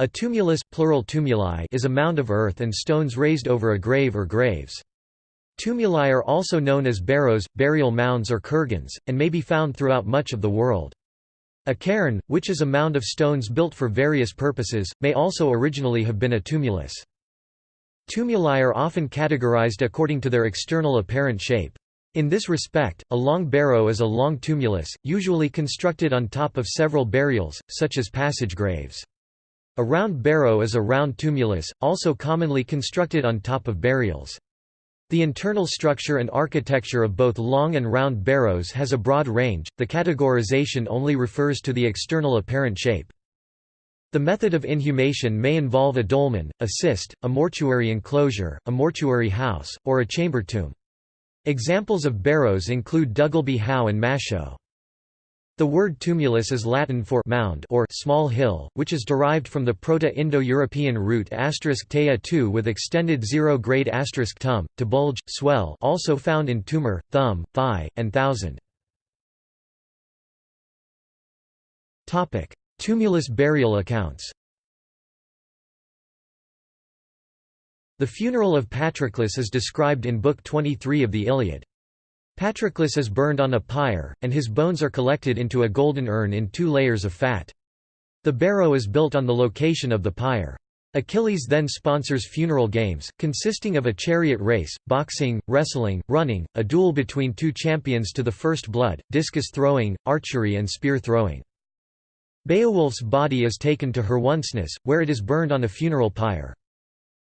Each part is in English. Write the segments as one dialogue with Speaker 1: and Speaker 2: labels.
Speaker 1: A tumulus plural tumuli is a mound of earth and stones raised over a grave or graves. Tumuli are also known as barrows, burial mounds or kurgans, and may be found throughout much of the world. A cairn, which is a mound of stones built for various purposes, may also originally have been a tumulus. Tumuli are often categorized according to their external apparent shape. In this respect, a long barrow is a long tumulus, usually constructed on top of several burials, such as passage graves. A round barrow is a round tumulus, also commonly constructed on top of burials. The internal structure and architecture of both long and round barrows has a broad range, the categorization only refers to the external apparent shape. The method of inhumation may involve a dolmen, a cist, a mortuary enclosure, a mortuary house, or a chamber tomb. Examples of barrows include Duggleby Howe and Maeshowe. The word tumulus is Latin for mound or small hill, which is derived from the Proto-Indo-European root *tea tu with extended zero-grade *tum, to bulge, swell also found in tumor, thumb, thigh, and thousand. Tumulus burial accounts The funeral of Patroclus is described in Book 23 of the Iliad. Patroclus is burned on a pyre, and his bones are collected into a golden urn in two layers of fat. The barrow is built on the location of the pyre. Achilles then sponsors funeral games, consisting of a chariot race, boxing, wrestling, running, a duel between two champions to the first blood, discus throwing, archery and spear throwing. Beowulf's body is taken to Herwoncenis, where it is burned on a funeral pyre.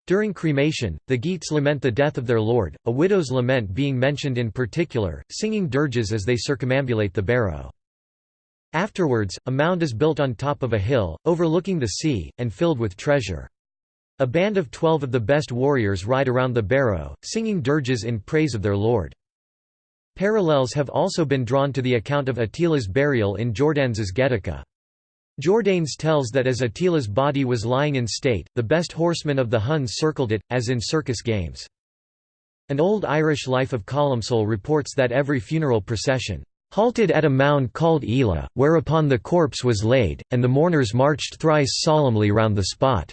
Speaker 1: During cremation, the Geats lament the death of their lord, a widow's lament being mentioned in particular, singing dirges as they circumambulate the barrow. Afterwards, a mound is built on top of a hill, overlooking the sea, and filled with treasure. A band of twelve of the best warriors ride around the barrow, singing dirges in praise of their lord. Parallels have also been drawn to the account of Attila's burial in Jordanes' Getica. Jordanes tells that as Attila's body was lying in state, the best horsemen of the Huns circled it, as in circus games. An old Irish life of Columcille reports that every funeral procession halted at a mound called Ela, whereupon the corpse was laid, and the mourners marched thrice solemnly round the spot.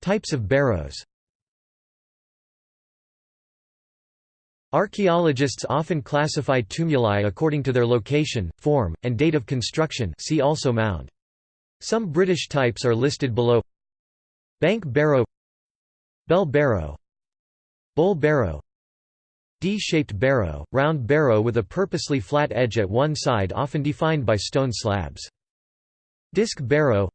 Speaker 1: Types of barrows Archaeologists often classify tumuli according to their location, form, and date of construction see also mound. Some British types are listed below Bank barrow Bell barrow Bowl barrow D-shaped barrow, round barrow with a purposely flat edge at one side often defined by stone slabs. Disc barrow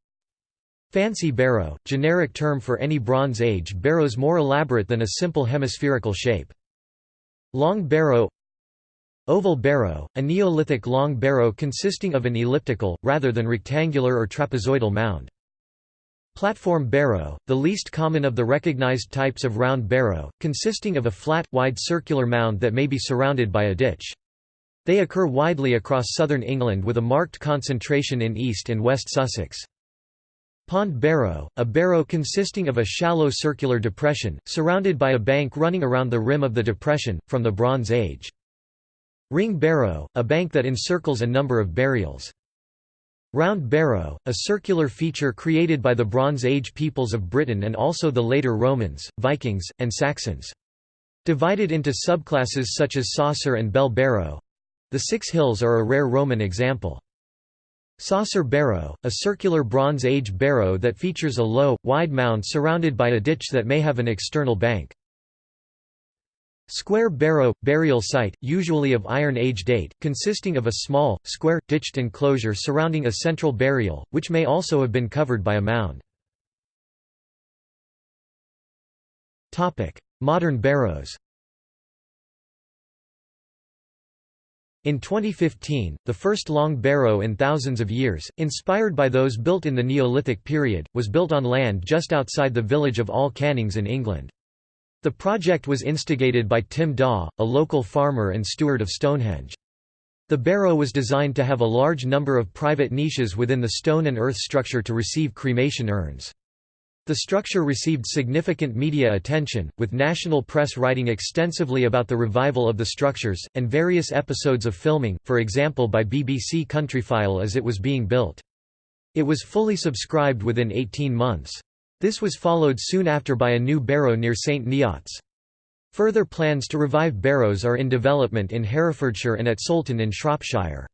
Speaker 1: Fancy barrow, generic term for any Bronze Age barrows more elaborate than a simple hemispherical shape. Long barrow Oval barrow, a Neolithic long barrow consisting of an elliptical, rather than rectangular or trapezoidal mound. Platform barrow, the least common of the recognized types of round barrow, consisting of a flat, wide circular mound that may be surrounded by a ditch. They occur widely across southern England with a marked concentration in East and West Sussex. Pond barrow, a barrow consisting of a shallow circular depression, surrounded by a bank running around the rim of the depression, from the Bronze Age. Ring barrow, a bank that encircles a number of burials. Round barrow, a circular feature created by the Bronze Age peoples of Britain and also the later Romans, Vikings, and Saxons. Divided into subclasses such as saucer and bell barrow—the Six Hills are a rare Roman example. Saucer barrow, a circular Bronze Age barrow that features a low, wide mound surrounded by a ditch that may have an external bank. Square barrow – burial site, usually of Iron Age date, consisting of a small, square, ditched enclosure surrounding a central burial, which may also have been covered by a mound. Modern barrows In 2015, the first long barrow in thousands of years, inspired by those built in the Neolithic period, was built on land just outside the village of All Cannings in England. The project was instigated by Tim Daw, a local farmer and steward of Stonehenge. The barrow was designed to have a large number of private niches within the stone and earth structure to receive cremation urns. The structure received significant media attention, with national press writing extensively about the revival of the structures, and various episodes of filming, for example by BBC Countryfile as it was being built. It was fully subscribed within 18 months. This was followed soon after by a new barrow near St Neots. Further plans to revive barrows are in development in Herefordshire and at Soulton in Shropshire.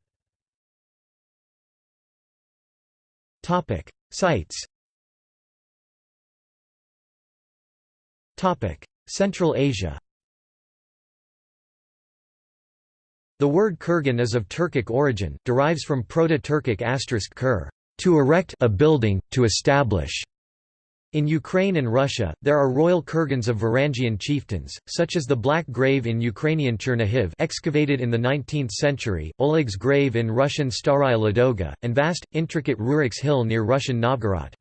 Speaker 1: Sites Central Asia The word kurgan is of Turkic origin, derives from Proto-Turkic asterisk kur, to erect a building, to establish. In Ukraine and Russia, there are royal kurgans of Varangian chieftains, such as the Black Grave in Ukrainian Chernihiv excavated in the 19th century, Oleg's grave in Russian Staraya Ladoga, and vast, intricate Rurik's hill near Russian Novgorod.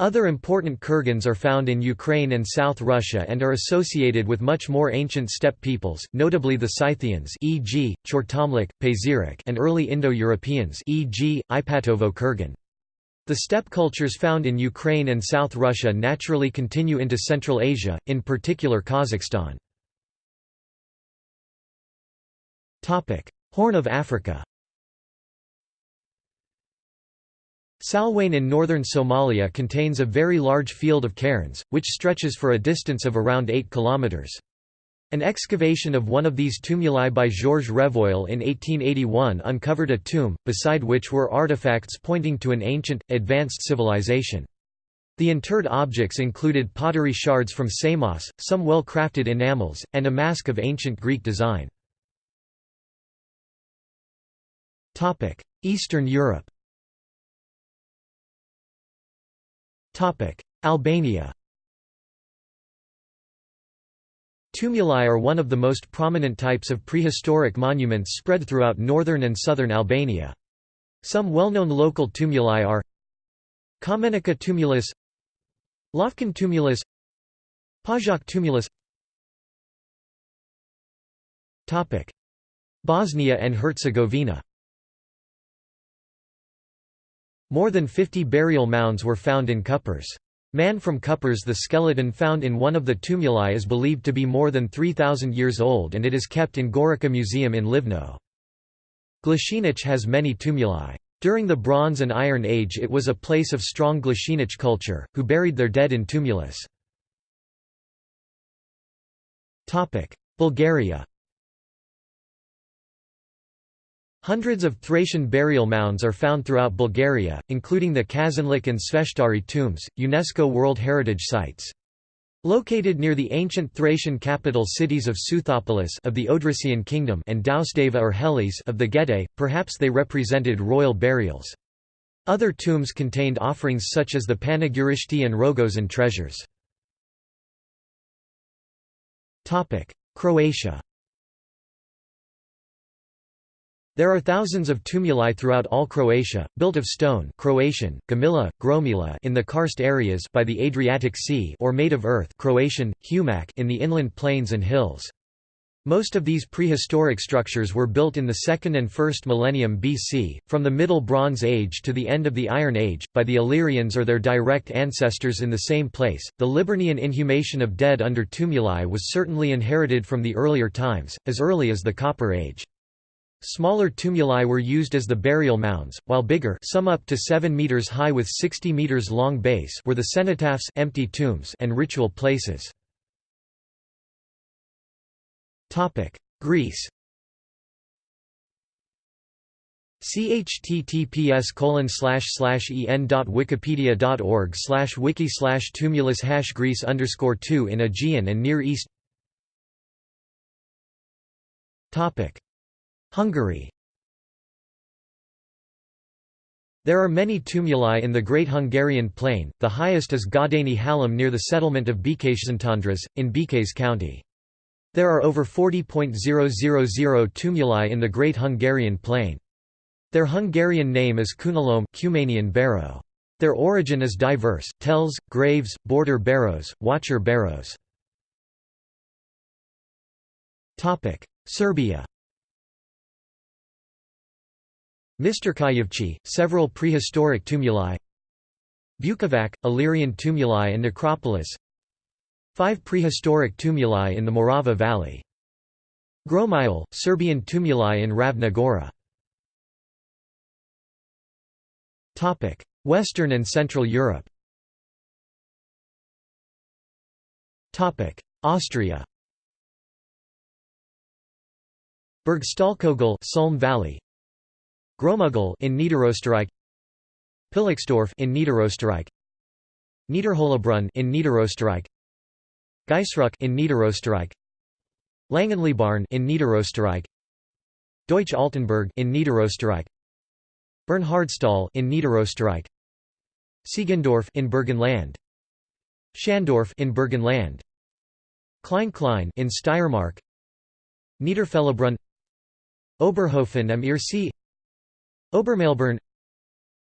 Speaker 1: Other important kurgans are found in Ukraine and South Russia and are associated with much more ancient steppe peoples, notably the Scythians e.g., Chortomlik, Pazyryk and early Indo-Europeans e.g., Ipatovo Kurgan. The steppe cultures found in Ukraine and South Russia naturally continue into Central Asia, in particular Kazakhstan. Horn of Africa Salweyn in northern Somalia contains a very large field of cairns, which stretches for a distance of around 8 kilometers. An excavation of one of these tumuli by Georges Revoil in 1881 uncovered a tomb, beside which were artifacts pointing to an ancient, advanced civilization. The interred objects included pottery shards from Samos, some well-crafted enamels, and a mask of ancient Greek design. Eastern Europe Albania Tumuli are one of the most prominent types of prehistoric monuments spread throughout northern and southern Albania. Some well-known local tumuli are Kamenica tumulus Lofkan tumulus Pajak tumulus. Bosnia and Herzegovina More than 50 burial mounds were found in Kupres. Man from Kupres the skeleton found in one of the tumuli is believed to be more than 3,000 years old and it is kept in Gorica Museum in Livno. Glasinac has many tumuli. During the Bronze and Iron Age it was a place of strong Glasinac culture, who buried their dead in tumulus. Bulgaria Hundreds of Thracian burial mounds are found throughout Bulgaria, including the Kazanlak and Sveshtari tombs, UNESCO World Heritage Sites. Located near the ancient Thracian capital cities of Seuthopolis of the Odrysian kingdom and Dausdava or Helis of the Getae, perhaps they represented royal burials. Other tombs contained offerings such as the Panagyurishte and Rogozen treasures. Croatia There are thousands of tumuli throughout all Croatia, built of stone Croatian, Gomila, Gromila in the karst areas by the Adriatic Sea or made of earth Croatian, Humac in the inland plains and hills. Most of these prehistoric structures were built in the 2nd and 1st millennium BC, from the Middle Bronze Age to the end of the Iron Age, by the Illyrians or their direct ancestors in the same place. The Liburnian inhumation of dead under tumuli was certainly inherited from the earlier times, as early as the Copper Age. Smaller tumuli were used as the burial mounds, while bigger some up to 7 meters high with 60 meters long base were the cenotaphs empty tombs and ritual places. Greece chttps colon slash slash en dot wikipedia dot org slash wiki slash tumulus hash Greece underscore two in Aegean and Near East Topic Hungary There are many tumuli in the Great Hungarian Plain, the highest is Gadani Hallam near the settlement of Békésszentandrás, in Békés County. There are over 40.000 tumuli in the Great Hungarian Plain. Their Hungarian name is Kunalom barrow. Their origin is diverse, tells, graves, border barrows, watcher barrows. Serbia Mistrkajevci, several prehistoric tumuli. Bukovac, Illyrian tumuli and necropolis. Five prehistoric tumuli in the Morava Valley. Gromile, Serbian tumuli in Ravna Gora Western and Central Europe. Austria. Burgstallkogel Sulm Valley Großmugl in Niederösterreich Pillichsdorf in Niederösterreich Niederhollabrunn in Niederösterreich Gaisruck in Niederösterreich Langenlebarn in Niederösterreich Deutsch Altenburg in Niederösterreich Bernhardsthal in Niederösterreich Siegendorf in Burgenland, Schandorf in Burgenland, Klein Klein in Steiermark Niederfellabrunn Oberhofen am Irrsee Obermallebarn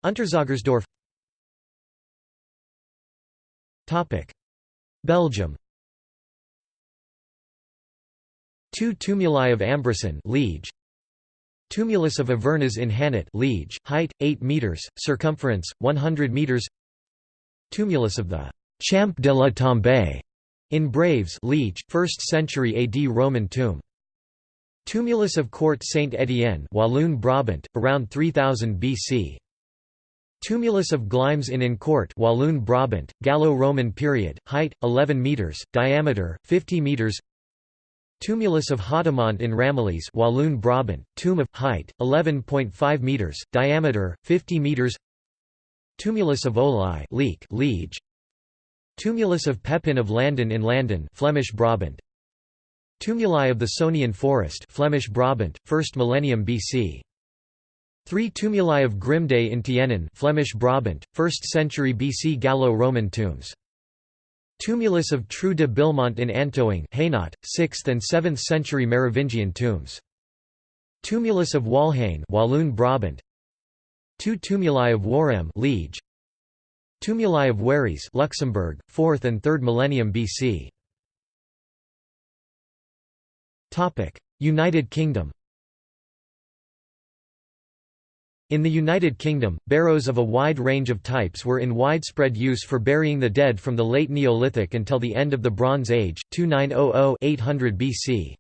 Speaker 1: Unterzögersdorf. Belgium. Two tumuli of Ambresin Liege. Tumulus of Avernas in Hannut Liege, height, 8 metres, circumference, 100 metres Tumulus of the Champ de la Tombe in Braives Liege, 1st century AD Roman tomb. Tumulus of Court Saint Étienne Walloon Brabant, around 3000 BC. Tumulus of Glimes in Incourt Walloon Brabant, Gallo-Roman period, height, 11 metres, diameter, 50 metres Tumulus of Hademont in Ramillies Walloon Brabant, tomb of, height, 11.5 metres, diameter, 50 metres Tumulus of Olai Leek, Liege. Tumulus of Pepin of Landen in Landen Flemish Brabant Tumuli of the Sonian Forest Flemish Brabant, 1st millennium BC Three tumuli of Grimde in Tienen Flemish Brabant, 1st century BC Gallo-Roman tombs Tumulus of Trou de Billemont in Antoing Hainaut, 6th and 7th century Merovingian tombs. Tumulus of Walhain Walloon Brabant. Two tumuli of Waremme Liege. Tumuli of Wéris Luxembourg, 4th and 3rd millennium BC. United Kingdom. In the United Kingdom, barrows of a wide range of types were in widespread use for burying the dead from the late Neolithic until the end of the Bronze Age 2900–800 BC.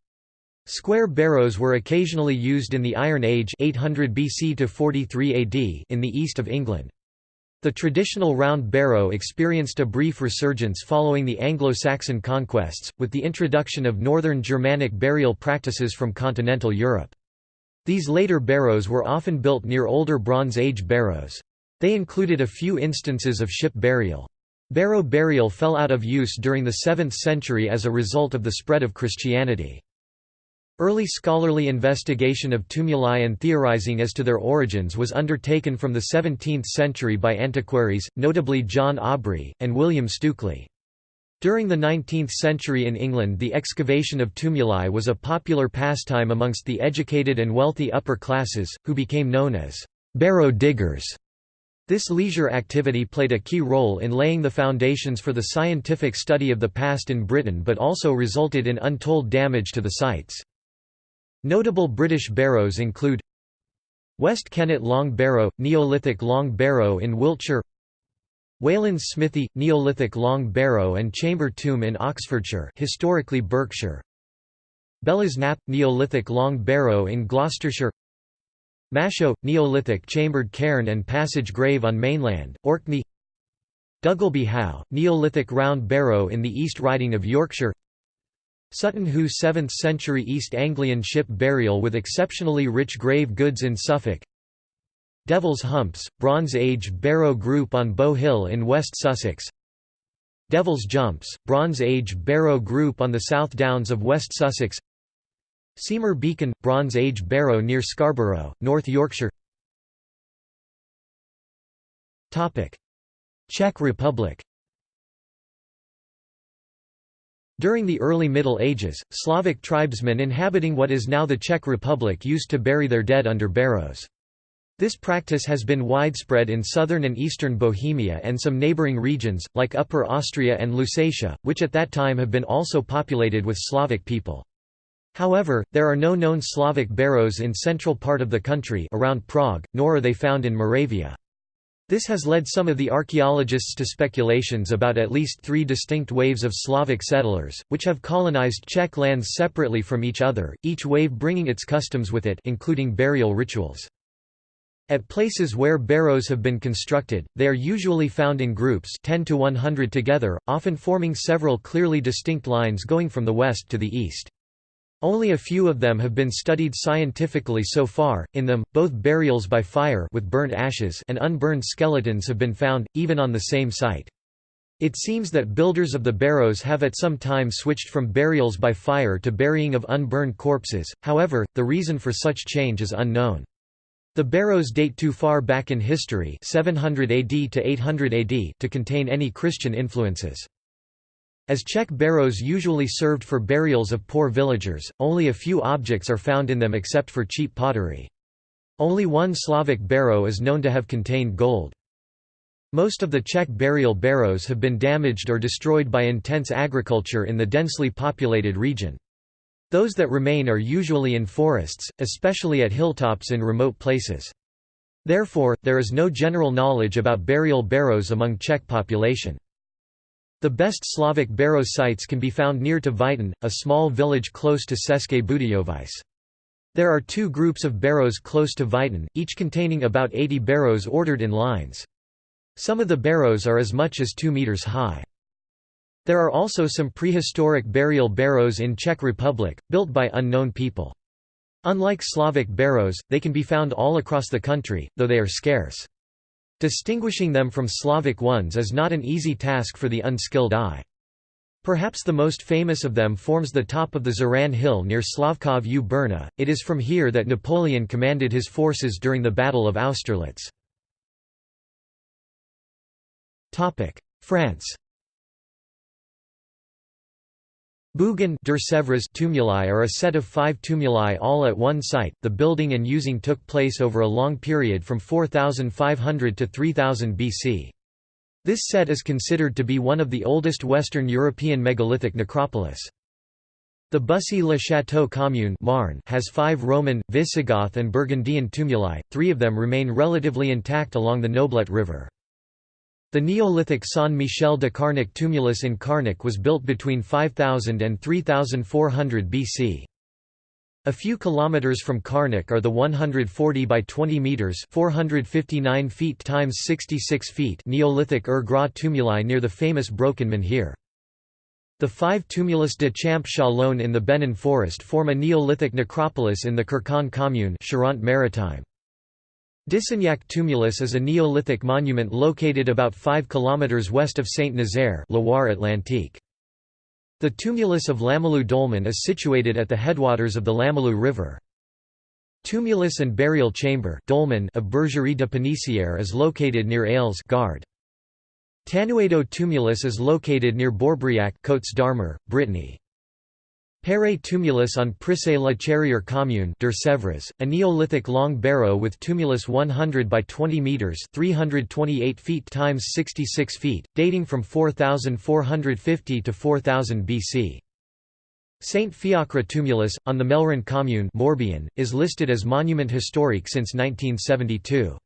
Speaker 1: Square barrows were occasionally used in the Iron Age 800 BC to 43 AD in the east of England. The traditional round barrow experienced a brief resurgence following the Anglo-Saxon conquests, with the introduction of northern Germanic burial practices from continental Europe. These later barrows were often built near older Bronze Age barrows. They included a few instances of ship burial. Barrow burial fell out of use during the 7th century as a result of the spread of Christianity. Early scholarly investigation of tumuli and theorizing as to their origins was undertaken from the 17th century by antiquaries, notably John Aubrey, and William Stukeley. During the 19th century in England the excavation of tumuli was a popular pastime amongst the educated and wealthy upper classes, who became known as barrow diggers. This leisure activity played a key role in laying the foundations for the scientific study of the past in Britain but also resulted in untold damage to the sites. Notable British barrows include West Kennet Long Barrow, Neolithic Long Barrow in Wiltshire Wayland's Smithy, Neolithic Long Barrow and Chamber Tomb in Oxfordshire historically Berkshire Belas Knap, Neolithic Long Barrow in Gloucestershire Maeshowe, Neolithic Chambered Cairn and Passage Grave on mainland, Orkney Duggleby Howe, Neolithic Round Barrow in the East Riding of Yorkshire Sutton Hoo 7th century East Anglian ship burial with exceptionally rich grave goods in Suffolk. Devil's Humps, Bronze Age Barrow Group on Bow Hill in West Sussex. Devil's Jumps, Bronze Age Barrow Group on the South Downs of West Sussex. Seamer Beacon, Bronze Age Barrow near Scarborough, North Yorkshire. Czech Republic During the early Middle Ages, Slavic tribesmen inhabiting what is now the Czech Republic used to bury their dead under barrows. This practice has been widespread in southern and eastern Bohemia and some neighbouring regions, like Upper Austria and Lusatia, which at that time have been also populated with Slavic people. However, there are no known Slavic barrows in central part of the country around Prague, nor are they found in Moravia. This has led some of the archaeologists to speculations about at least three distinct waves of Slavic settlers, which have colonized Czech lands separately from each other, each wave bringing its customs with it including burial rituals. At places where barrows have been constructed, they are usually found in groups 10 to 100 together, often forming several clearly distinct lines going from the west to the east. Only a few of them have been studied scientifically so far. In them, both burials by fire with burnt ashes and unburned skeletons have been found, even on the same site. It seems that builders of the barrows have at some time switched from burials by fire to burying of unburned corpses, however, the reason for such change is unknown. The barrows date too far back in history 700 AD to 800 AD to contain any Christian influences. As Czech barrows usually served for burials of poor villagers, only a few objects are found in them except for cheap pottery. Only one Slavic barrow is known to have contained gold. Most of the Czech burial barrows have been damaged or destroyed by intense agriculture in the densely populated region. Those that remain are usually in forests, especially at hilltops in remote places. Therefore, there is no general knowledge about burial barrows among Czech population. The best Slavic barrow sites can be found near to Vitin, a small village close to České Budějovice. There are two groups of barrows close to Vitin, each containing about 80 barrows ordered in lines. Some of the barrows are as much as 2 meters high. There are also some prehistoric burial barrows in Czech Republic, built by unknown people. Unlike Slavic barrows, they can be found all across the country, though they are scarce. Distinguishing them from Slavic ones is not an easy task for the unskilled eye. Perhaps the most famous of them forms the top of the Zeran Hill near Slavkov u Brna. It is from here that Napoleon commanded his forces during the Battle of Austerlitz. France Der tumuli are a set of five tumuli all at one site. The building and using took place over a long period from 4500 to 3000 BC. This set is considered to be one of the oldest Western European megalithic necropolis. The Bussy-le-Château commune Marne has five Roman, Visigoth and Burgundian tumuli, three of them remain relatively intact along the Noblet River. The Neolithic San Michel de Carnac tumulus in Carnac was built between 5000 and 3400 BC. A few kilometers from Carnac are the 140 by 20 meters (459 feet times 66 feet) Neolithic Ur Gras tumuli near the famous Broken Menhir. The five tumulus de Champ Chalon in the Benin forest form a Neolithic necropolis in the Kirkon commune Charente-Maritime. Dissignac tumulus is a Neolithic monument located about 5 km west of Saint-Nazaire Loire-Atlantique. The tumulus of Lamoulou Dolmen is situated at the headwaters of the Lamoulou River. Tumulus and burial chamber dolmen of Bergerie de Pénissière is located near Ailes Gard. Tanuedo tumulus is located near Bourbriac Côtes d'Armor, Brittany. Pere tumulus on Prissé la Charrière commune der Sèvres, a Neolithic long barrow with tumulus 100 by 20 metres 328 feet times 66 feet, dating from 4450 to 4000 BC. Saint Fiacre tumulus, on the Melrand commune Morbihan, is listed as monument historique since 1972.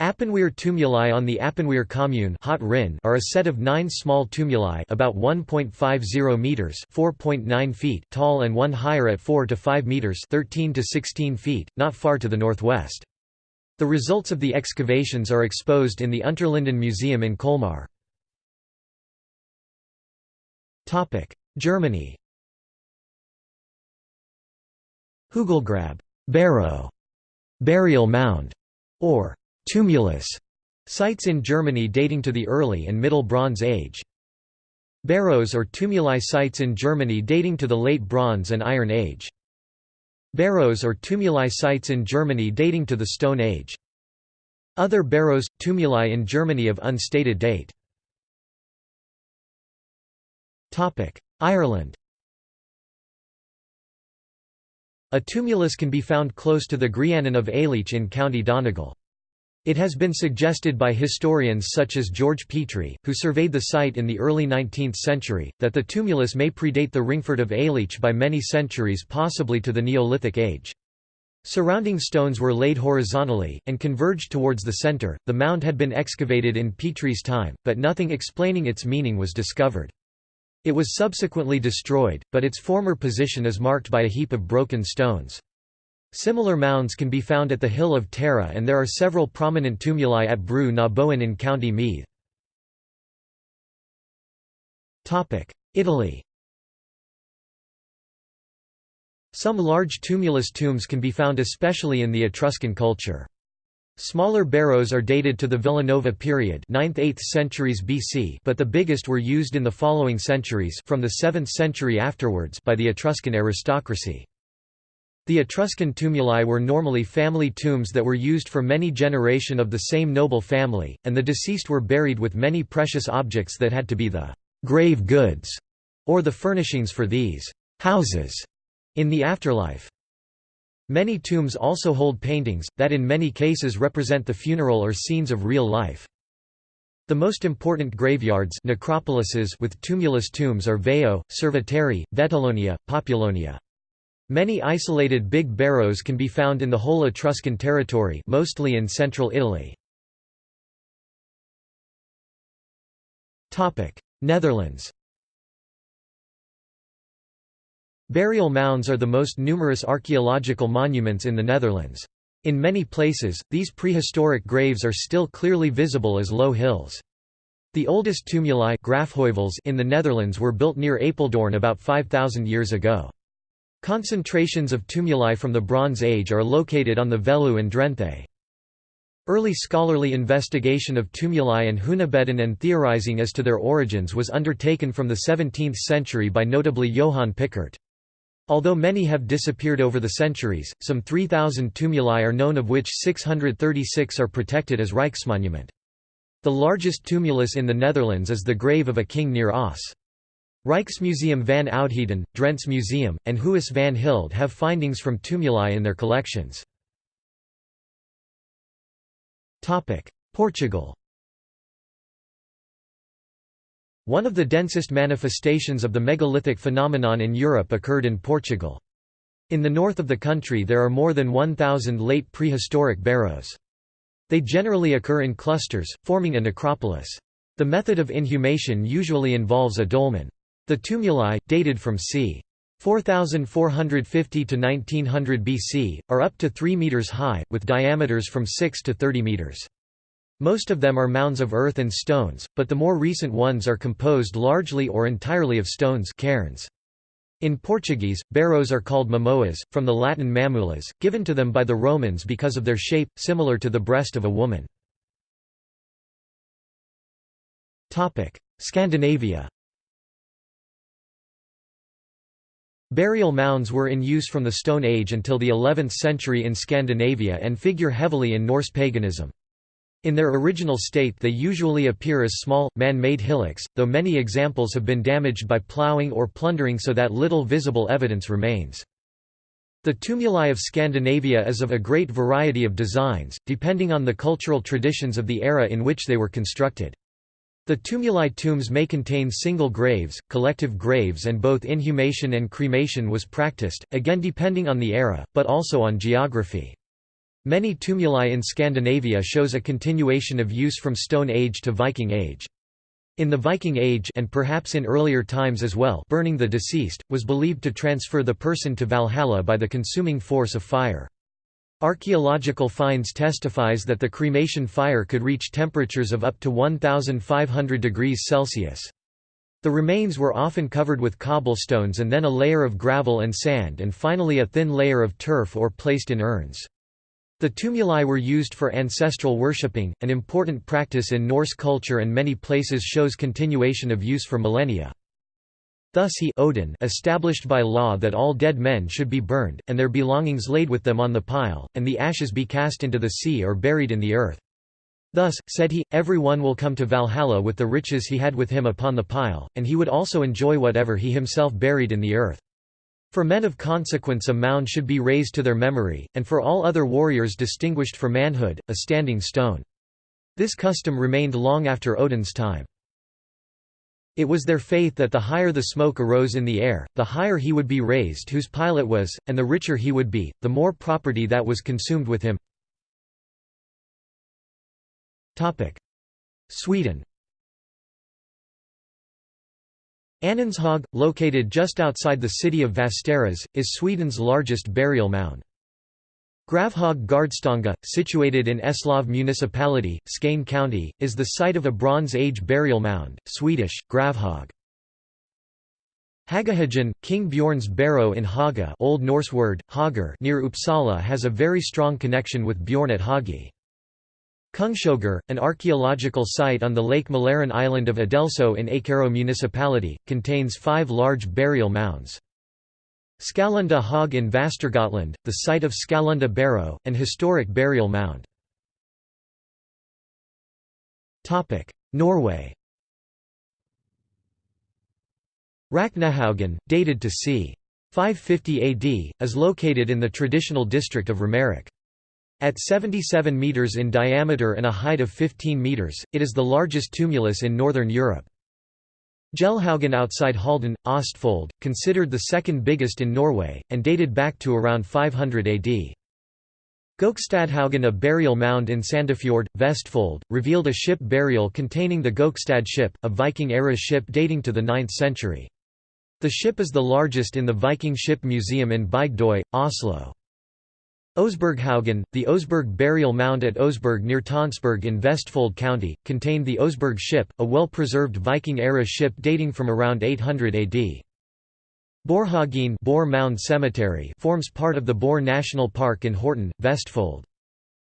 Speaker 1: Appenwihr tumuli on the Appenwihr commune are a set of nine small tumuli about 1.50 meters (4.9 feet) tall and one higher at 4 to 5 meters (13 to 16 feet), not far to the northwest. The results of the excavations are exposed in the Unterlinden Museum in Colmar. Topic: Germany. Hugelgrab, barrow, burial mound, or Tumulus sites in Germany dating to the early and Middle Bronze Age. Barrows or tumuli sites in Germany dating to the Late Bronze and Iron Age. Barrows or tumuli sites in Germany dating to the Stone Age. Other barrows, tumuli in Germany of unstated date. Ireland A tumulus can be found close to the Grianan of Aileach in County Donegal. It has been suggested by historians such as George Petrie, who surveyed the site in the early 19th century, that the tumulus may predate the Ringfort of Aileach by many centuries possibly to the Neolithic age. Surrounding stones were laid horizontally, and converged towards the center. The mound had been excavated in Petrie's time, but nothing explaining its meaning was discovered. It was subsequently destroyed, but its former position is marked by a heap of broken stones. Similar mounds can be found at the Hill of Tara and there are several prominent tumuli at Brú na Bóinne in County Meath. Italy Some large tumulus tombs can be found especially in the Etruscan culture. Smaller barrows are dated to the Villanova period 9th–8th centuries BC but the biggest were used in the following centuries from the 7th century afterwards by the Etruscan aristocracy. The Etruscan tumuli were normally family tombs that were used for many generation of the same noble family, and the deceased were buried with many precious objects that had to be the «grave goods» or the furnishings for these «houses» in the afterlife. Many tombs also hold paintings, that in many cases represent the funeral or scenes of real life. The most important graveyards necropolises with tumulus tombs are Veio, Cerveteri, Vetulonia, Populonia. Many isolated big barrows can be found in the whole Etruscan territory mostly in central Italy. Netherlands Burial mounds are the most numerous archaeological monuments in the Netherlands. In many places, these prehistoric graves are still clearly visible as low hills. The oldest tumuli in the Netherlands were built near Apeldoorn about 5,000 years ago. Concentrations of tumuli from the Bronze Age are located on the Veluwe and Drenthe. Early scholarly investigation of tumuli and hunebedden and theorizing as to their origins was undertaken from the 17th century by notably Johann Picardt. Although many have disappeared over the centuries, some 3,000 tumuli are known of which 636 are protected as Rijksmonument. The largest tumulus in the Netherlands is the grave of a king near Oss. Rijksmuseum van Oudheden, Drents Museum, and Huis van Hilde have findings from tumuli in their collections. Portugal One of the densest manifestations of the megalithic phenomenon in Europe occurred in Portugal. In the north of the country there are more than 1,000 late prehistoric barrows. They generally occur in clusters, forming a necropolis. The method of inhumation usually involves a dolmen. The tumuli, dated from c. 4450 to 1900 BC, are up to 3 meters high, with diameters from 6 to 30 meters. Most of them are mounds of earth and stones, but the more recent ones are composed largely or entirely of stones cairns. In Portuguese, barrows are called mamoas, from the Latin mamulas, given to them by the Romans because of their shape, similar to the breast of a woman. Scandinavia Burial mounds were in use from the Stone Age until the 11th century in Scandinavia and figure heavily in Norse paganism. In their original state they usually appear as small, man-made hillocks, though many examples have been damaged by ploughing or plundering so that little visible evidence remains. The tumuli of Scandinavia is of a great variety of designs, depending on the cultural traditions of the era in which they were constructed. The tumuli tombs may contain single graves, collective graves and both inhumation and cremation was practiced, again depending on the era, but also on geography. Many tumuli in Scandinavia shows a continuation of use from Stone Age to Viking Age. In the Viking Age and perhaps in earlier times as well burning the deceased, was believed to transfer the person to Valhalla by the consuming force of fire. Archaeological finds testifies that the cremation fire could reach temperatures of up to 1,500 degrees Celsius. The remains were often covered with cobblestones and then a layer of gravel and sand and finally a thin layer of turf or placed in urns. The tumuli were used for ancestral worshipping, an important practice in Norse culture and many places shows continuation of use for millennia. Thus he Odin established by law that all dead men should be burned, and their belongings laid with them on the pile, and the ashes be cast into the sea or buried in the earth. Thus, said he, every one will come to Valhalla with the riches he had with him upon the pile, and he would also enjoy whatever he himself buried in the earth. For men of consequence a mound should be raised to their memory, and for all other warriors distinguished for manhood, a standing stone. This custom remained long after Odin's time. It was their faith that the higher the smoke arose in the air, the higher he would be raised whose pilot was, and the richer he would be, the more property that was consumed with him. Sweden Anundshög, located just outside the city of Västerås, is Sweden's largest burial mound. Gravhög Gardstånga, situated in Eslöv municipality, Skane county, is the site of a Bronze Age burial mound, Swedish, Gravhög. Hagahagen, King Bjorn's barrow in Haga Old Norse word, Hagar near Uppsala has a very strong connection with Bjorn at Hagi. Kungshögar, an archaeological site on the Lake Mälaren island of Adelso in Ekerö municipality, contains five large burial mounds. Skallunda Hog in Västergötland, the site of Skallunda Barrow, an historic burial mound. Norway Raknehaugen, dated to c. 550 AD, is located in the traditional district of Romerike. At 77 metres in diameter and a height of 15 metres, it is the largest tumulus in northern Europe. Gelhaugen outside Halden, Ostfold, considered the second biggest in Norway, and dated back to around 500 AD. Gokstadhaugen a burial mound in Sandefjord, Vestfold, revealed a ship burial containing the Gokstad ship, a Viking-era ship dating to the 9th century. The ship is the largest in the Viking Ship Museum in Bygdøy, Oslo. Oseberghaugen, the Oseberg burial mound at Oseberg near Tonsberg in Vestfold County, contained the Oseberg ship, a well-preserved Viking-era ship dating from around 800 AD. Borhagen Borre Mound Cemetery forms part of the Borre National Park in Horten, Vestfold.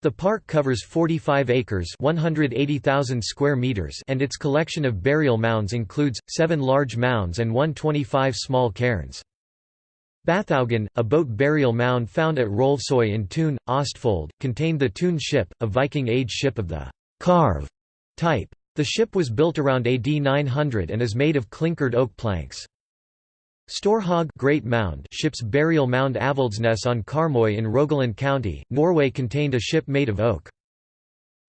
Speaker 1: The park covers 45 acres 180,000 square meters and its collection of burial mounds includes, seven large mounds and 125 small cairns. Bathaugen, a boat burial mound found at Rolvsøy in Tune, Ostfold, contained the Tune ship, a Viking-age ship of the «carve» type. The ship was built around AD 900 and is made of clinkered oak planks. Storhaug Great Mound ship's burial mound Avaldsnes on Karmøy in Rogaland County, Norway contained a ship made of oak.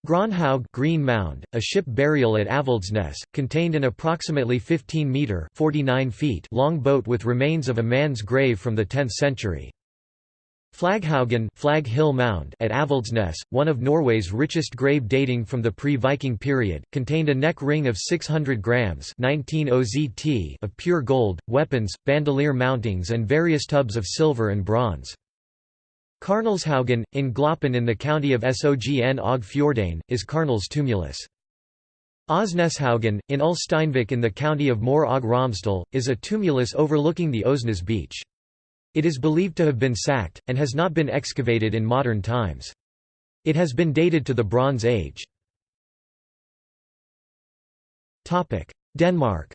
Speaker 1: Gronhaug Green Mound, a ship burial at Avaldsnes, contained an approximately 15-metre long boat with remains of a man's grave from the 10th century. Flaghaugen Flag Hill Mound at Avaldsnes, one of Norway's richest grave dating from the pre-Viking period, contained a neck ring of 600 grams 19 OZT of pure gold, weapons, bandolier mountings and various tubs of silver and bronze. Karnelshaugen, in Gloppen in the county of Sogn og Fjordane, is Karnel's tumulus. Osneshaugen, in Ulsteinvik in the county of Møre og Romsdal, is a tumulus overlooking the Osnes beach. It is believed to have been sacked, and has not been excavated in modern times. It has been dated to the Bronze Age. Denmark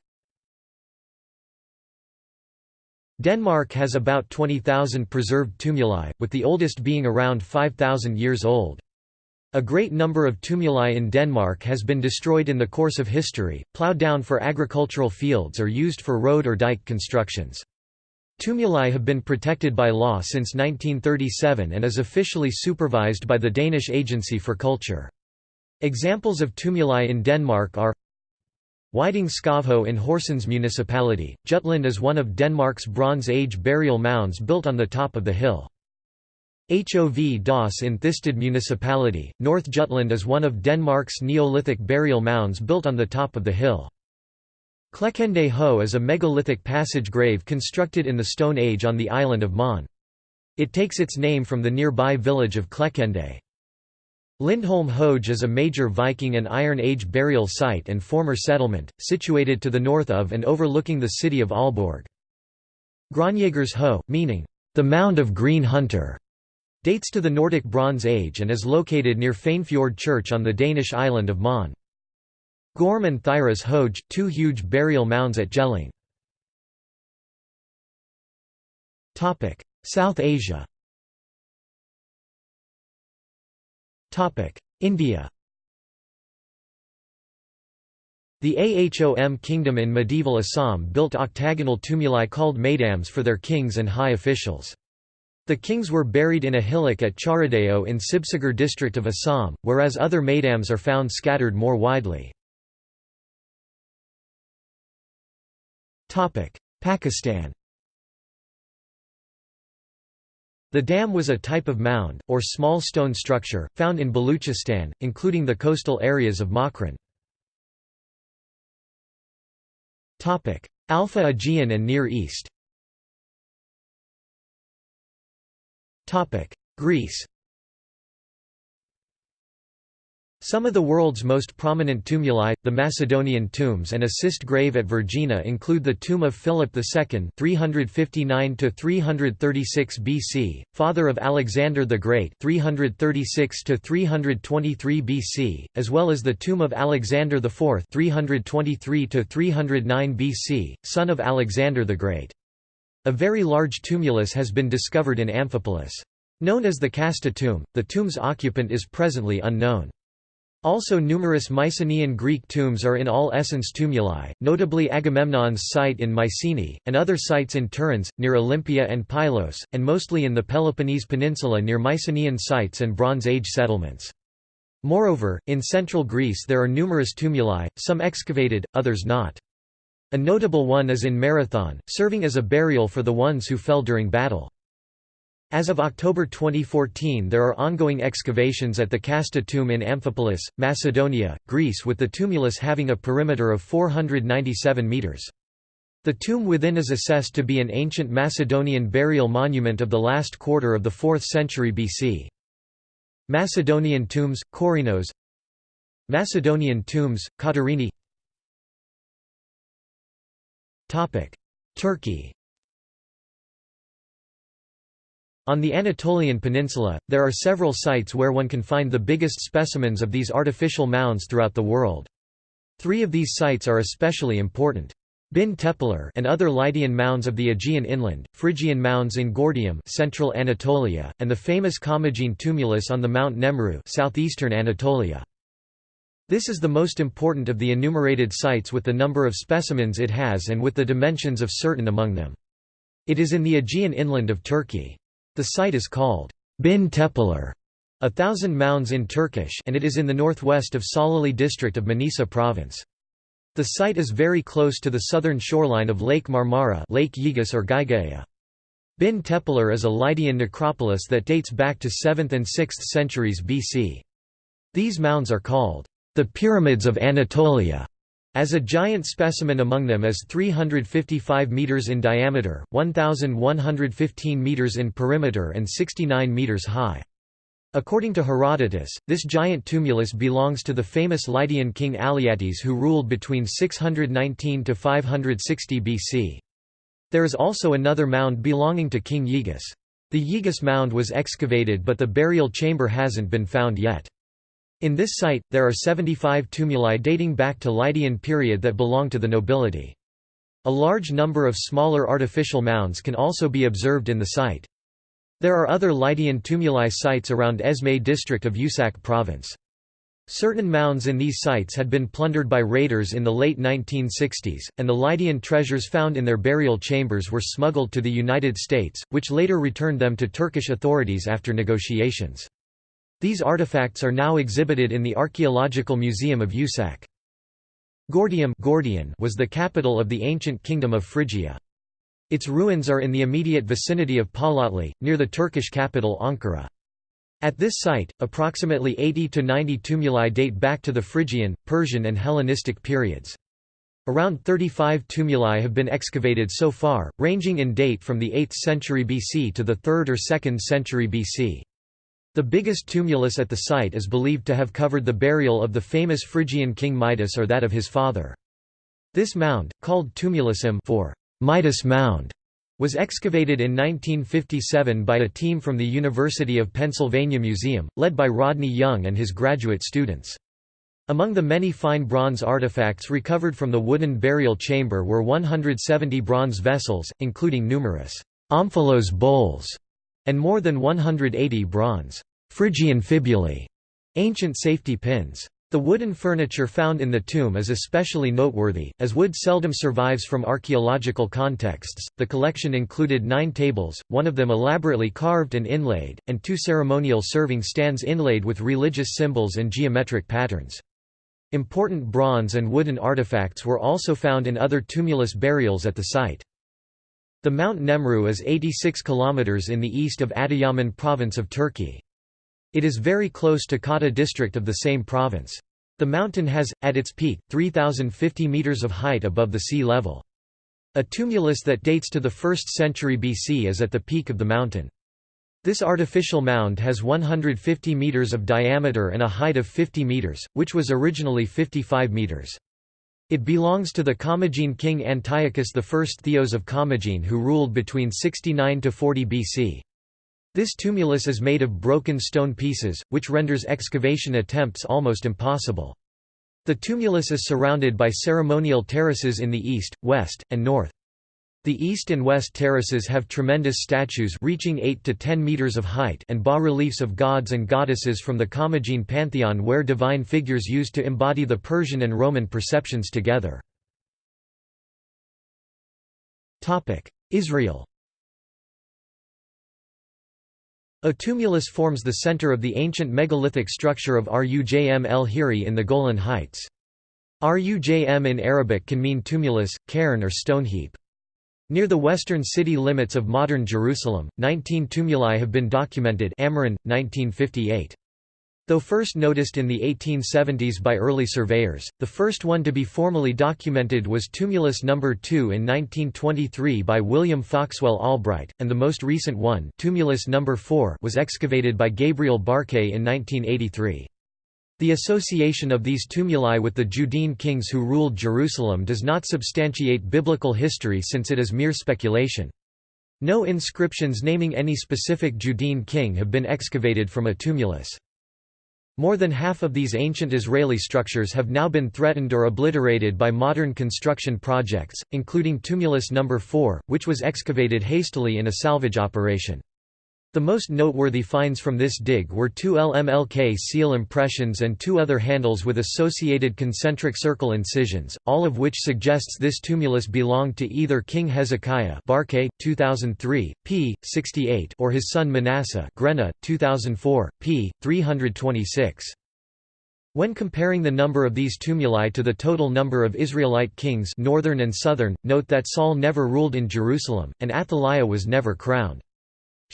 Speaker 1: Denmark has about 20,000 preserved tumuli, with the oldest being around 5,000 years old. A great number of tumuli in Denmark has been destroyed in the course of history, ploughed down for agricultural fields or used for road or dike constructions. Tumuli have been protected by law since 1937 and is officially supervised by the Danish Agency for Culture. Examples of tumuli in Denmark are Whiting Skovho in Horsens municipality, Jutland is one of Denmark's Bronze Age burial mounds built on the top of the hill. Hov Das in Thisted municipality, North Jutland is one of Denmark's Neolithic burial mounds built on the top of the hill. Klekende Ho is a megalithic passage grave constructed in the Stone Age on the island of Mon. It takes its name from the nearby village of Klekkende. Lindholm Hoge is a major Viking and Iron Age burial site and former settlement, situated to the north of and overlooking the city of Aalborg. Gronjagers Ho, meaning, the Mound of Green Hunter, dates to the Nordic Bronze Age and is located near Fanefjord Church on the Danish island of Mon. Gorm and Thyras Hoge, two huge burial mounds at Jelling. South Asia India The Ahom kingdom in medieval Assam built octagonal tumuli called maidams for their kings and high officials. The kings were buried in a hillock at Charaideo in Sibsagar district of Assam, whereas other maidams are found scattered more widely. Pakistan The dam was a type of mound, or small stone structure, found in Baluchistan, including the coastal areas of Makran. Alpha Aegean and Near East. Greece Some of the world's most prominent tumuli, the Macedonian tombs and a cist grave at Vergina include the tomb of Philip II 359 BC, father of Alexander the Great 336 BC, as well as the tomb of Alexander IV 323 BC, son of Alexander the Great. A very large tumulus has been discovered in Amphipolis. Known as the Kasta tomb, the tomb's occupant is presently unknown. Also numerous Mycenaean Greek tombs are in all essence tumuli, notably Agamemnon's site in Mycenae, and other sites in Tiryns, near Olympia and Pylos, and mostly in the Peloponnese Peninsula near Mycenaean sites and Bronze Age settlements. Moreover, in central Greece there are numerous tumuli, some excavated, others not. A notable one is in Marathon, serving as a burial for the ones who fell during battle. As of October 2014 there are ongoing excavations at the Kasta tomb in Amphipolis, Macedonia, Greece with the tumulus having a perimeter of 497 metres. The tomb within is assessed to be an ancient Macedonian burial monument of the last quarter of the 4th century BC. Macedonian tombs, Korinos Macedonian tombs, Katerini Turkey On the Anatolian Peninsula, there are several sites where one can find the biggest specimens of these artificial mounds throughout the world. Three of these sites are especially important. Bin Tepeler and other Lydian mounds of the Aegean inland, Phrygian mounds in Gordium central Anatolia, and the famous Commagene tumulus on the Mount Nemrut southeastern Anatolia. This is the most important of the enumerated sites with the number of specimens it has and with the dimensions of certain among them. It is in the Aegean inland of Turkey. The site is called Bin Tepeler, a thousand mounds in Turkish and it is in the northwest of Salihli district of Manisa province. The site is very close to the southern shoreline of Lake Marmara Lake Gyges or Gygaia. Bin Tepeler is a Lydian necropolis that dates back to 7th and 6th centuries BC. These mounds are called the Pyramids of Anatolia as a giant specimen among them is 355 meters in diameter, 1115 meters in perimeter and 69 meters high. According to Herodotus, this giant tumulus belongs to the famous Lydian king Alyattes who ruled between 619 to 560 BC. There is also another mound belonging to King Gyges. The Gyges mound was excavated but the burial chamber hasn't been found yet. In this site, there are 75 tumuli dating back to Lydian period that belong to the nobility. A large number of smaller artificial mounds can also be observed in the site. There are other Lydian tumuli sites around Esme district of Usak province. Certain mounds in these sites had been plundered by raiders in the late 1960s, and the Lydian treasures found in their burial chambers were smuggled to the United States, which later returned them to Turkish authorities after negotiations. These artifacts are now exhibited in the Archaeological Museum of Usak. Gordium Gordion was the capital of the ancient kingdom of Phrygia. Its ruins are in the immediate vicinity of Polatlı, near the Turkish capital Ankara. At this site, approximately 80 to 90 tumuli date back to the Phrygian, Persian and Hellenistic periods. Around 35 tumuli have been excavated so far, ranging in date from the 8th century BC to the 3rd or 2nd century BC. The biggest tumulus at the site is believed to have covered the burial of the famous Phrygian king Midas or that of his father. This mound, called Tumulusum for Midas Mound, was excavated in 1957 by a team from the University of Pennsylvania Museum, led by Rodney Young and his graduate students. Among the many fine bronze artifacts recovered from the wooden burial chamber were 170 bronze vessels, including numerous omphalos bowls and more than 180 bronze Phrygian fibulae, ancient safety pins. The wooden furniture found in the tomb is especially noteworthy, as wood seldom survives from archaeological contexts. The collection included nine tables, one of them elaborately carved and inlaid, and two ceremonial serving stands inlaid with religious symbols and geometric patterns. Important bronze and wooden artifacts were also found in other tumulus burials at the site. The Mount Nemrut is 86 km in the east of Adıyaman province of Turkey. It is very close to Kâhta district of the same province. The mountain has, at its peak, 3,050 metres of height above the sea level. A tumulus that dates to the 1st century BC is at the peak of the mountain. This artificial mound has 150 metres of diameter and a height of 50 metres, which was originally 55 metres. It belongs to the Commagene king Antiochus I Theos of Commagene who ruled between 69 to 40 BC. This tumulus is made of broken stone pieces, which renders excavation attempts almost impossible. The tumulus is surrounded by ceremonial terraces in the east, west, and north. The east and west terraces have tremendous statues reaching 8 to 10 meters of height and bas-reliefs of gods and goddesses from the Commagene pantheon where divine figures used to embody the Persian and Roman perceptions together. Israel A tumulus forms the center of the ancient megalithic structure of Rujm el Hiri in the Golan Heights. Rujm in Arabic can mean tumulus, cairn or stone heap. Near the western city limits of modern Jerusalem, 19 tumuli have been documented Amiran, 1958. Though first noticed in the 1870s by early surveyors, the first one to be formally documented was Tumulus No. 2 in 1923 by William Foxwell Albright, and the most recent one Tumulus No. 4 was excavated by Gabriel Barkay in 1983. The association of these tumuli with the Judean kings who ruled Jerusalem does not substantiate biblical history since it is mere speculation. No inscriptions naming any specific Judean king have been excavated from a tumulus. More than half of these ancient Israeli structures have now been threatened or obliterated by modern construction projects, including Tumulus No. 4, which was excavated hastily in a salvage operation. The most noteworthy finds from this dig were two LMLK seal impressions and two other handles with associated concentric circle incisions, all of which suggests this tumulus belonged to either King Hezekiah Barkay, 2003, p. 68 or his son Manasseh Grena, 2004, p. 326. When comparing the number of these tumuli to the total number of Israelite kings northern and southern, note that Saul never ruled in Jerusalem, and Athaliah was never crowned.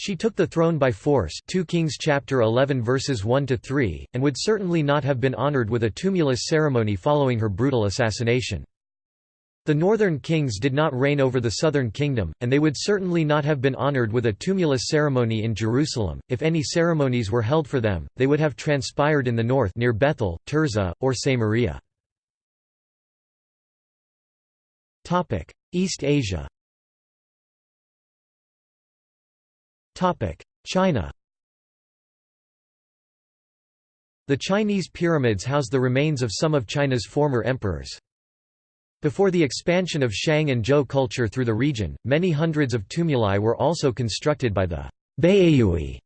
Speaker 1: She took the throne by force 2 Kings chapter 11 verses 1 to 3 and would certainly not have been honored with a tumulus ceremony following her brutal assassination. The northern kings did not reign over the southern kingdom, and they would certainly not have been honored with a tumulus ceremony in Jerusalem. If any ceremonies were held for them, they would have transpired in the north near Bethel, Tirzah, or Samaria. Topic: East Asia. China The Chinese pyramids house the remains of some of China's former emperors. Before the expansion of Shang and Zhou culture through the region, many hundreds of tumuli were also constructed by the Baiyue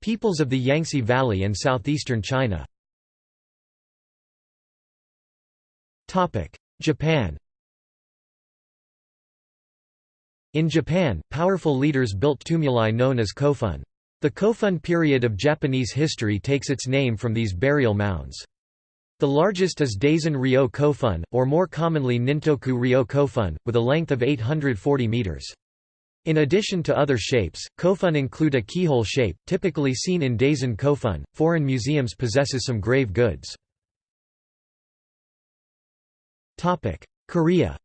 Speaker 1: peoples of the Yangtze Valley and southeastern China. Japan In Japan, powerful leaders built tumuli known as kofun. The kofun period of Japanese history takes its name from these burial mounds. The largest is Daisen Ryo Kofun, or more commonly Nintoku Ryo Kofun, with a length of 840 meters. In addition to other shapes, kofun include a keyhole shape, typically seen in Daisen Kofun. Foreign museums possesses some grave goods. Korea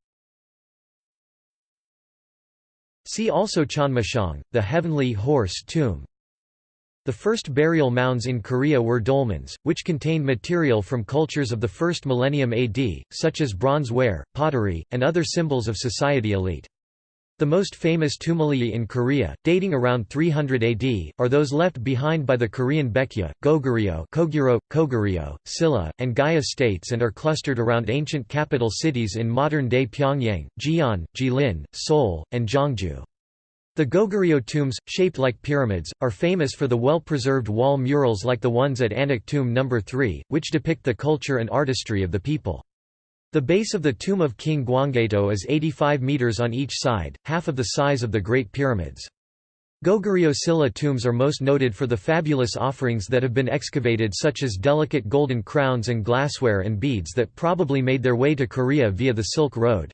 Speaker 1: See also Cheonmachong, the heavenly horse tomb. The first burial mounds in Korea were dolmens, which contained material from cultures of the first millennium AD, such as bronze ware, pottery, and other symbols of society elite. The most famous tumuli in Korea, dating around 300 AD, are those left behind by the Korean Baekje, Goguryeo, Koguro, Koguryo, Silla, and Gaya states and are clustered around ancient capital cities in modern-day Pyongyang, Jian, Jilin, Seoul, and Gyeongju. The Goguryeo tombs, shaped like pyramids, are famous for the well-preserved wall murals like the ones at Anak Tomb No. 3, which depict the culture and artistry of the people. The base of the tomb of King Gwanggaeto is 85 meters on each side, half of the size of the Great Pyramids. Goguryeo Silla tombs are most noted for the fabulous offerings that have been excavated such as delicate golden crowns and glassware and beads that probably made their way to Korea via the Silk Road.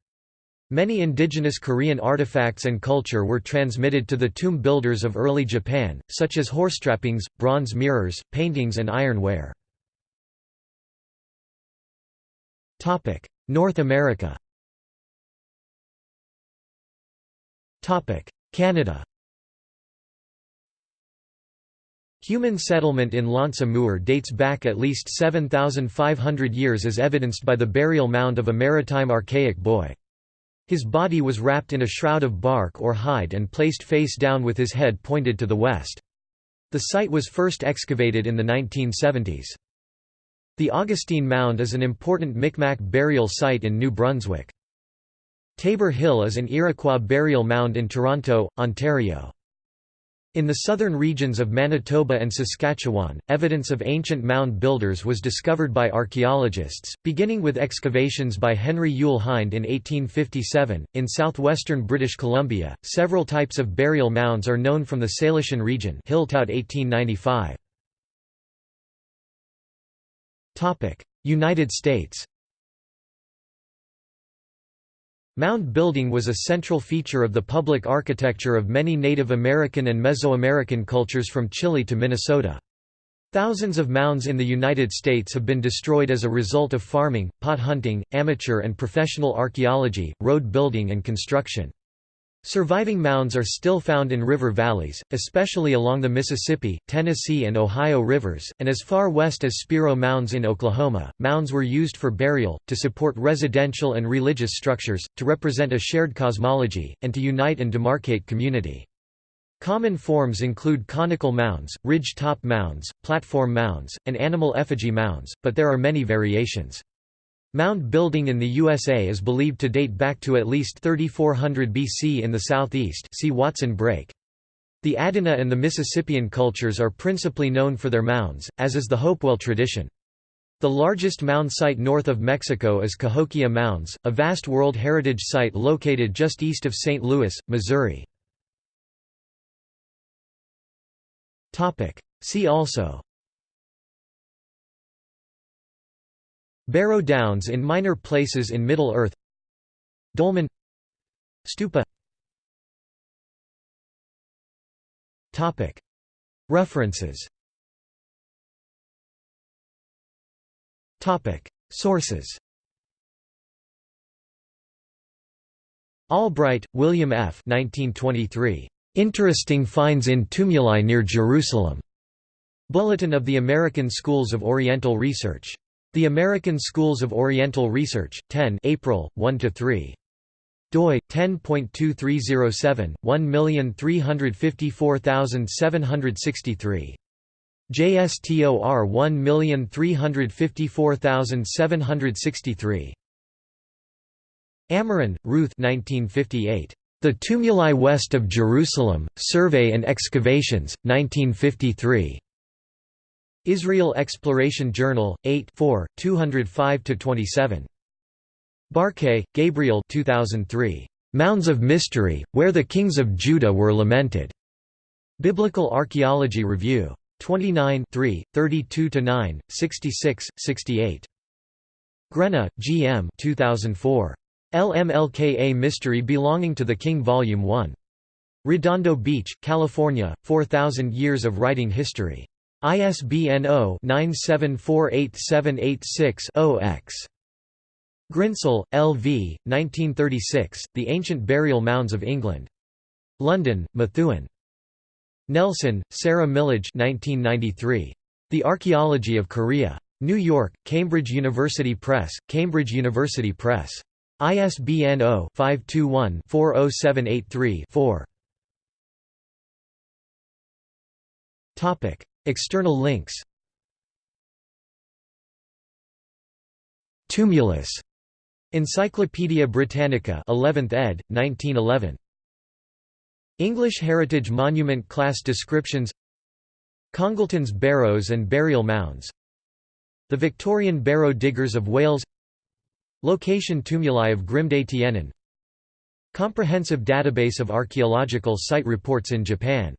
Speaker 1: Many indigenous Korean artifacts and culture were transmitted to the tomb builders of early Japan, such as horse trappings, bronze mirrors, paintings and ironware. North America Canada Human settlement in L'Anse Amour dates back at least 7,500 years as evidenced by the burial mound of a maritime archaic boy. His body was wrapped in a shroud of bark or hide and placed face down with his head pointed to the west. The site was first excavated in the 1970s. The Augustine Mound is an important Micmac burial site in New Brunswick. Tabor Hill is an Iroquois burial mound in Toronto, Ontario. In the southern regions of Manitoba and Saskatchewan, evidence of ancient mound builders was discovered by archaeologists, beginning with excavations by Henry Yule Hind in 1857. In southwestern British Columbia, several types of burial mounds are known from the Salishan region. Hill-Tout 1895. Topic: United States. Mound building was a central feature of the public architecture of many Native American and Mesoamerican cultures from Chile to Minnesota. Thousands of mounds in the United States have been destroyed as a result of farming, pot hunting, amateur and professional archaeology, road building and construction. Surviving mounds are still found in river valleys, especially along the Mississippi, Tennessee, and Ohio rivers, and as far west as Spiro Mounds in Oklahoma. Mounds were used for burial, to support residential and religious structures, to represent a shared cosmology, and to unite and demarcate community. Common forms include conical mounds, ridge-top mounds, platform mounds, and animal effigy mounds, but there are many variations. Mound building in the USA is believed to date back to at least 3400 BC in the southeast see Watson Brake. The Adena and the Mississippian cultures are principally known for their mounds, as is the Hopewell tradition. The largest mound site north of Mexico is Cahokia Mounds, a vast World Heritage Site located just east of St. Louis, Missouri. See also Barrow Downs in minor places in Middle-earth Dolmen Stupa References Sources Albright, William F. 1923. Interesting finds in tumuli near Jerusalem. Bulletin of the American Schools of Oriental Research. The American Schools of Oriental Research, 10 April, 1–3 doi 10.2307 1354763 JSTOR 1354763 Amiran, Ruth 1958 The Tumuli West of Jerusalem Survey and Excavations 1953 Israel Exploration Journal, 8 205–27. Barkay, Gabriel 2003. Mounds of Mystery, Where the Kings of Judah Were Lamented. Biblical Archaeology Review. 29 32–9, 66, 68. Grena, G. M. 2004. LMLKA Mystery Belonging to the King Volume 1. Redondo Beach, California, 4000 Years of Writing History. ISBN 0-9748786-0-X. Grinsell, L. V., 1936, The Ancient Burial Mounds of England. London, Methuen. Nelson, Sarah Milledge 1993. The Archaeology of Korea. New York, Cambridge University Press, Cambridge University Press. ISBN 0-521-40783-4. External links Tumulus. Encyclopædia Britannica 11th ed., 1911. English Heritage Monument Class Descriptions Congleton's Barrows and Burial Mounds The Victorian Barrow Diggers of Wales Location Tumuli of Grimde Tienen Comprehensive database of archaeological site reports in Japan